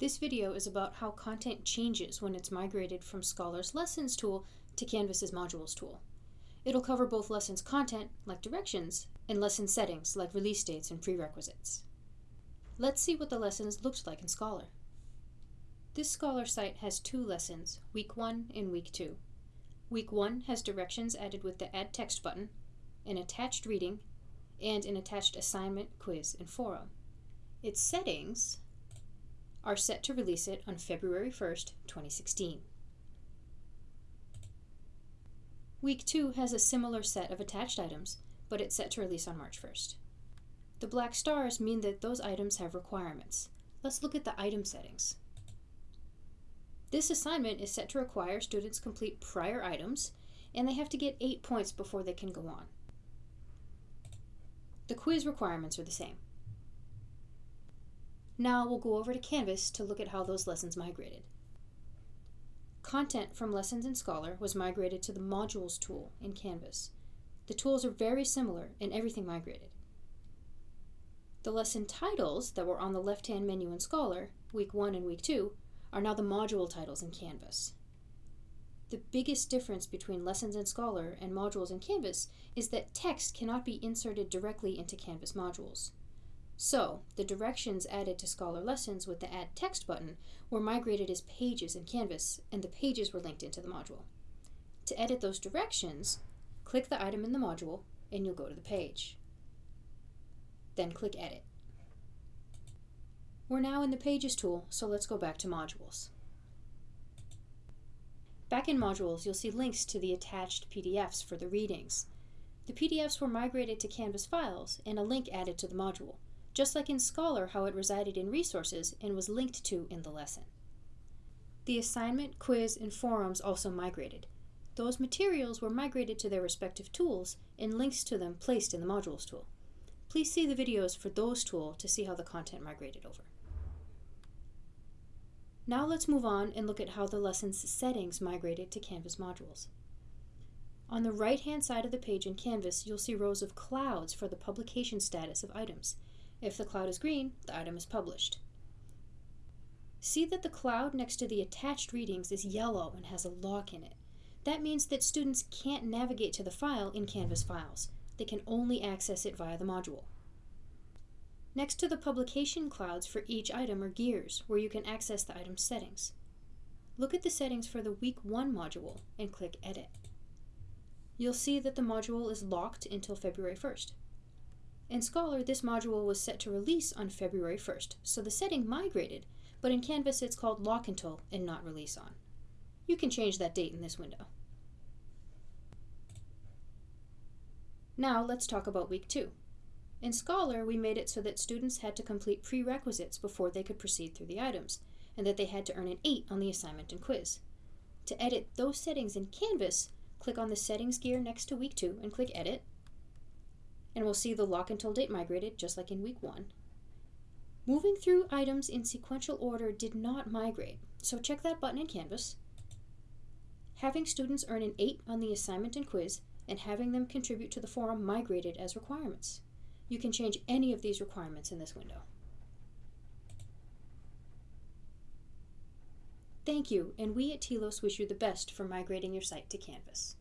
This video is about how content changes when it's migrated from Scholar's Lessons tool to Canvas's Modules tool. It'll cover both lessons content, like directions, and lesson settings, like release dates and prerequisites. Let's see what the lessons looked like in Scholar. This Scholar site has two lessons, Week 1 and Week 2. Week 1 has directions added with the Add Text button, an attached reading, and an attached assignment, quiz, and forum. Its settings are set to release it on February 1st, 2016. Week 2 has a similar set of attached items, but it's set to release on March 1st. The black stars mean that those items have requirements. Let's look at the item settings. This assignment is set to require students complete prior items, and they have to get 8 points before they can go on. The quiz requirements are the same. Now we'll go over to Canvas to look at how those lessons migrated. Content from Lessons in Scholar was migrated to the Modules tool in Canvas. The tools are very similar and everything migrated. The lesson titles that were on the left-hand menu in Scholar, Week 1 and Week 2, are now the module titles in Canvas. The biggest difference between Lessons in Scholar and modules in Canvas is that text cannot be inserted directly into Canvas modules. So, the directions added to Scholar Lessons with the Add Text button were migrated as pages in Canvas, and the pages were linked into the module. To edit those directions, click the item in the module, and you'll go to the page. Then click Edit. We're now in the Pages tool, so let's go back to Modules. Back in Modules, you'll see links to the attached PDFs for the readings. The PDFs were migrated to Canvas files and a link added to the module, just like in Scholar how it resided in Resources and was linked to in the lesson. The assignment, quiz, and forums also migrated. Those materials were migrated to their respective tools and links to them placed in the Modules tool. Please see the videos for those tools to see how the content migrated over. Now let's move on and look at how the lesson's settings migrated to Canvas modules. On the right-hand side of the page in Canvas, you'll see rows of clouds for the publication status of items. If the cloud is green, the item is published. See that the cloud next to the attached readings is yellow and has a lock in it. That means that students can't navigate to the file in Canvas Files. They can only access it via the module. Next to the publication clouds for each item are gears, where you can access the item's settings. Look at the settings for the Week 1 module and click Edit. You'll see that the module is locked until February 1st. In Scholar, this module was set to release on February 1st, so the setting migrated, but in Canvas it's called Lock Until and not Release On. You can change that date in this window. Now let's talk about Week 2. In Scholar, we made it so that students had to complete prerequisites before they could proceed through the items, and that they had to earn an 8 on the assignment and quiz. To edit those settings in Canvas, click on the Settings gear next to Week 2 and click Edit, and we'll see the lock until date migrated just like in Week 1. Moving through items in sequential order did not migrate, so check that button in Canvas. Having students earn an 8 on the assignment and quiz, and having them contribute to the forum migrated as requirements. You can change any of these requirements in this window. Thank you, and we at TLOS wish you the best for migrating your site to Canvas.